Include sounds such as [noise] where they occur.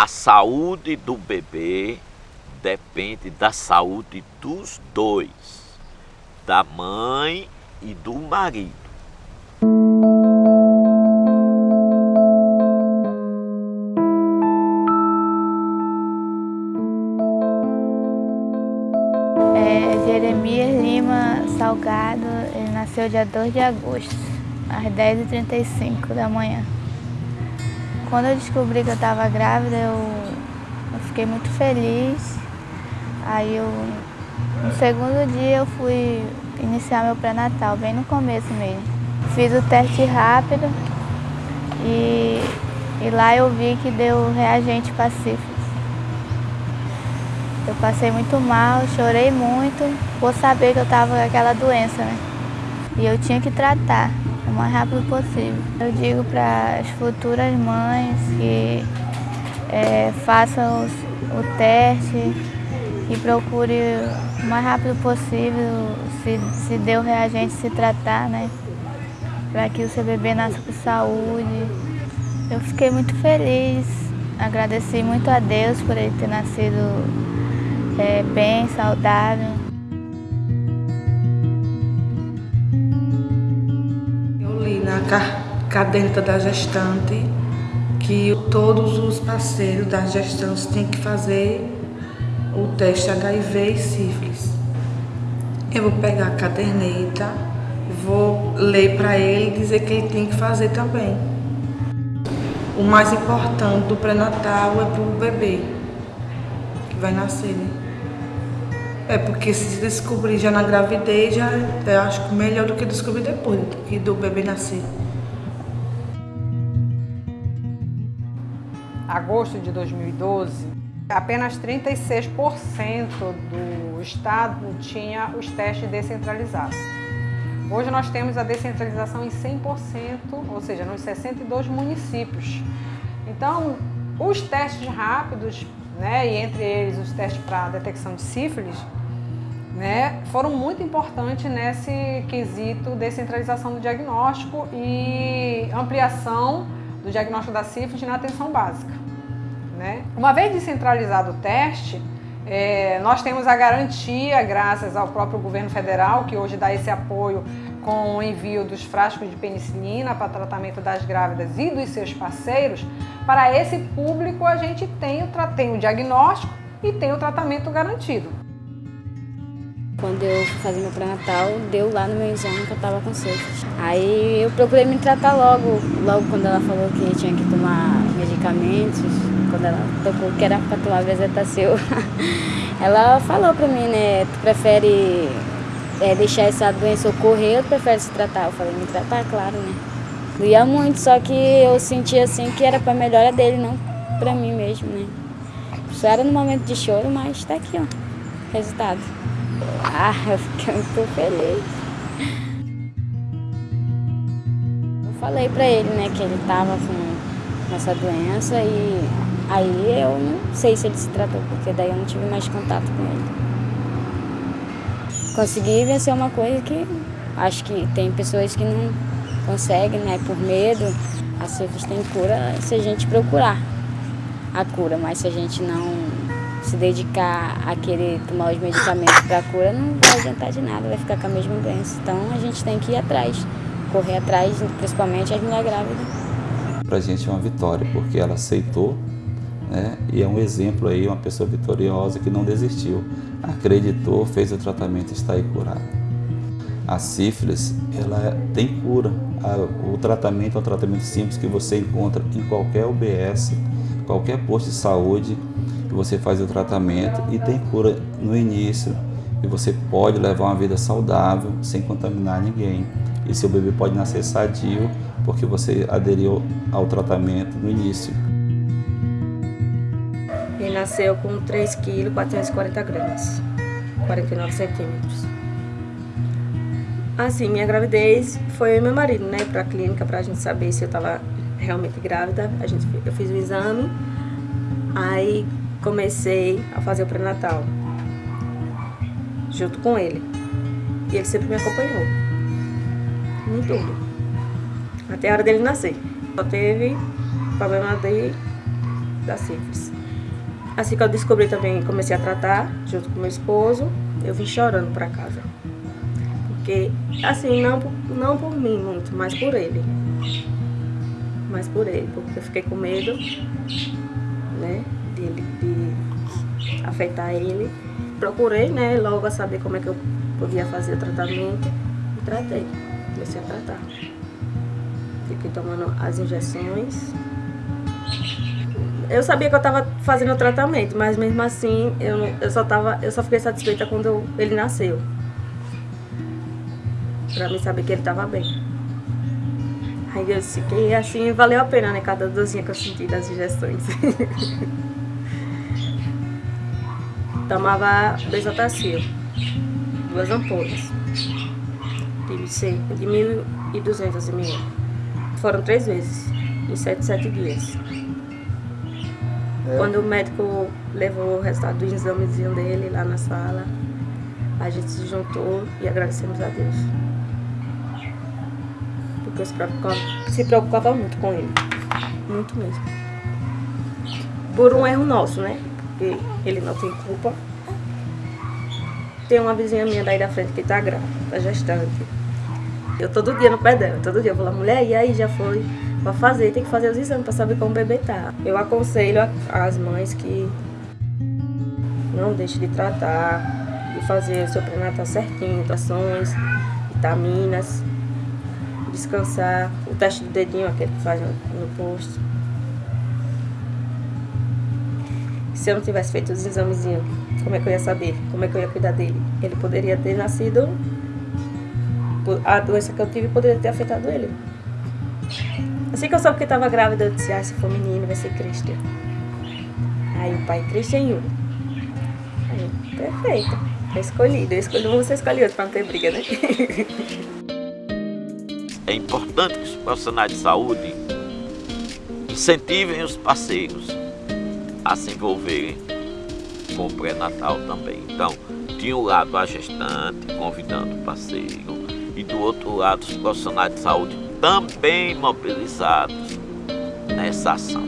A saúde do bebê depende da saúde dos dois, da mãe e do marido. É, Jeremias Lima Salgado, ele nasceu dia 2 de agosto, às 10h35 da manhã. Quando eu descobri que eu estava grávida, eu, eu, fiquei muito feliz. Aí eu, no segundo dia eu fui iniciar meu pré-natal, bem no começo mesmo. Fiz o teste rápido e, e lá eu vi que deu reagente sífilis. Eu passei muito mal, chorei muito por saber que eu estava com aquela doença, né? E eu tinha que tratar mais rápido possível. Eu digo para as futuras mães que é, façam os, o teste e procure o mais rápido possível, se, se deu reagente, se tratar, né? Para que o seu bebê nasça com saúde. Eu fiquei muito feliz, agradeci muito a Deus por ele ter nascido é, bem, saudável. Caderneta da gestante que todos os parceiros da gestantes têm que fazer o teste HIV e sífilis. Eu vou pegar a caderneta, vou ler para ele e dizer que ele tem que fazer também. O mais importante do pré-natal é para o bebê que vai nascer, né? É porque se descobrir já na gravidez, já eu acho melhor do que descobrir depois que do bebê nascer. Agosto de 2012, apenas 36% do estado tinha os testes descentralizados. Hoje nós temos a descentralização em 100%, ou seja, nos 62 municípios. Então, os testes rápidos, né, e entre eles os testes para detecção de sífilis, né, foram muito importantes nesse quesito descentralização do diagnóstico e ampliação do diagnóstico da sífilis na atenção básica. Né? Uma vez descentralizado o teste, é, nós temos a garantia, graças ao próprio governo federal, que hoje dá esse apoio com o envio dos frascos de penicilina para tratamento das grávidas e dos seus parceiros, para esse público a gente tem o, tem o diagnóstico e tem o tratamento garantido. Quando eu fui fazer meu pré-natal, deu lá no meu exame que eu tava com sífilis. Aí eu procurei me tratar logo, logo quando ela falou que tinha que tomar medicamentos, quando ela tocou que era para tomar bezetacil. [laughs] ela falou pra mim, né, tu prefere é, deixar essa doença ocorrer ou tu prefere se tratar? Eu falei, me tratar, claro, né. Doía muito, só que eu sentia assim que era pra melhora dele, não pra mim mesmo, né. Só era no momento de choro, mas tá aqui, ó, resultado. Ah, eu fiquei muito feliz. Eu falei pra ele, né, que ele tava com essa doença e aí eu não sei se ele se tratou, porque daí eu não tive mais contato com ele. Consegui vencer uma coisa que acho que tem pessoas que não conseguem, né, por medo. A sífilis tem cura se a gente procurar a cura, mas se a gente não se dedicar a querer tomar os medicamentos para cura, não vai adiantar de nada, vai ficar com a mesma doença. Então a gente tem que ir atrás, correr atrás, principalmente as mulheres grávidas. Para a gente é uma vitória, porque ela aceitou né? e é um exemplo aí, uma pessoa vitoriosa que não desistiu, acreditou, fez o tratamento e está aí curada. A sífilis, ela tem cura. O tratamento é um tratamento simples que você encontra em qualquer UBS, qualquer posto de saúde, você faz o tratamento e tem cura no início e você pode levar uma vida saudável sem contaminar ninguém. E seu bebê pode nascer sadio porque você aderiu ao tratamento no início. Ele nasceu com 3 kg 440 gramas, 49 centímetros. Assim, minha gravidez foi eu e meu marido, né, para a clínica para a gente saber se eu estava realmente grávida. A gente, eu fiz o exame, aí comecei a fazer o pré-natal junto com ele. E ele sempre me acompanhou. Em tudo. Até a hora dele nascer. Só teve problema de da sífilis. Assim que eu descobri também, comecei a tratar, junto com meu esposo, eu vim chorando para casa. Porque, assim, não, não por mim muito, mas por ele. Mas por ele, porque eu fiquei com medo, né, de, de afetar ele. Procurei, né, logo a saber como é que eu podia fazer o tratamento e tratei. Comecei a tratar. Fiquei tomando as injeções. Eu sabia que eu estava fazendo o tratamento, mas mesmo assim eu, eu, só, tava, eu só fiquei satisfeita quando eu, ele nasceu. Pra mim saber que ele estava bem. Aí eu fiquei assim, valeu a pena, né? Cada dozinha que eu senti das injeções. [laughs] Tomava Besotacil, duas ampolas. Tive de 1.200 ml. Foram três vezes, em sete, sete dias. É. Quando o médico levou o resultado do examezinho dele lá na sala, a gente se juntou e agradecemos a Deus. Porque eu se preocupava, se preocupava muito com ele. Muito mesmo. Por um erro nosso, né? Porque ele não tem culpa. Tem uma vizinha minha daí da frente que tá grávida, tá gestante. Eu todo dia no pé dela, todo dia eu vou lá, mulher, e aí já foi pra fazer, tem que fazer os exames pra saber como o bebê tá. Eu aconselho as mães que não deixem de tratar, de fazer o seu pré-natal certinho, trações, vitaminas, descansar, o teste do dedinho, aquele que faz no, posto. Se eu não tivesse feito os examezinhos, como é que eu ia saber? Como é que eu ia cuidar dele? Ele poderia ter nascido. A doença que eu tive poderia ter afetado ele. Assim que eu soube que estava grávida, eu disse: ah, se for menino, vai ser Christian. Aí o pai, Christian Yu. Aí, perfeito. É escolhido. Eu escolhi um, você escolhe outro, para não ter briga, né? [laughs] É importante que os profissionais de saúde incentivem os parceiros a se envolverem com o pré-natal também. Então, tinha o lado a gestante convidando o parceiro e do outro lado os profissionais de saúde também mobilizados nessa ação.